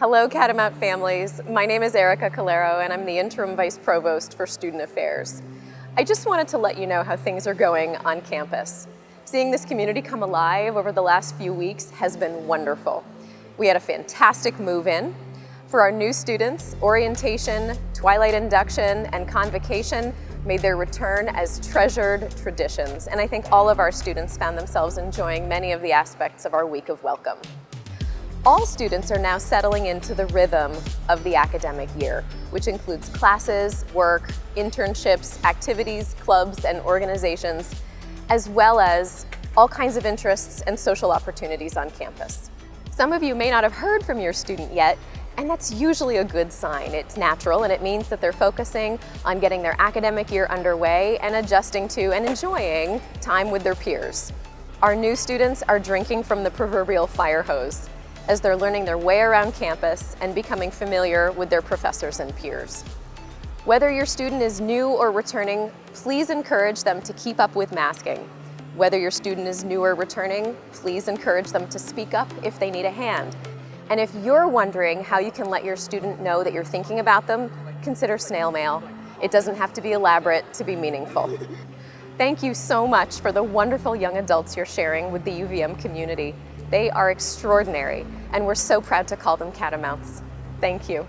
Hello Catamount families. My name is Erica Caloiero and I'm the Interim Vice Provost for Student Affairs. I just wanted to let you know how things are going on campus. Seeing this community come alive over the last few weeks has been wonderful. We had a fantastic move-in. For our new students, orientation, twilight induction, and convocation made their return as treasured traditions, and I think all of our students found themselves enjoying many of the aspects of our week of welcome. All students are now settling into the rhythm of the academic year, which includes classes, work, internships, activities, clubs, and organizations, as well as all kinds of interests and social opportunities on campus. Some of you may not have heard from your student yet, and that's usually a good sign. It's natural and it means that they're focusing on getting their academic year underway and adjusting to and enjoying time with their peers. Our new students are drinking from the proverbial fire hose as they're learning their way around campus and becoming familiar with their professors and peers. Whether your student is new or returning, please encourage them to keep up with masking. Whether your student is new or returning, please encourage them to speak up if they need a hand. And if you're wondering how you can let your student know that you're thinking about them, consider snail mail. It doesn't have to be elaborate to be meaningful. Thank you so much for the wonderful young adults you're sharing with the UVM community. They are extraordinary, and we're so proud to call them catamounts. Thank you.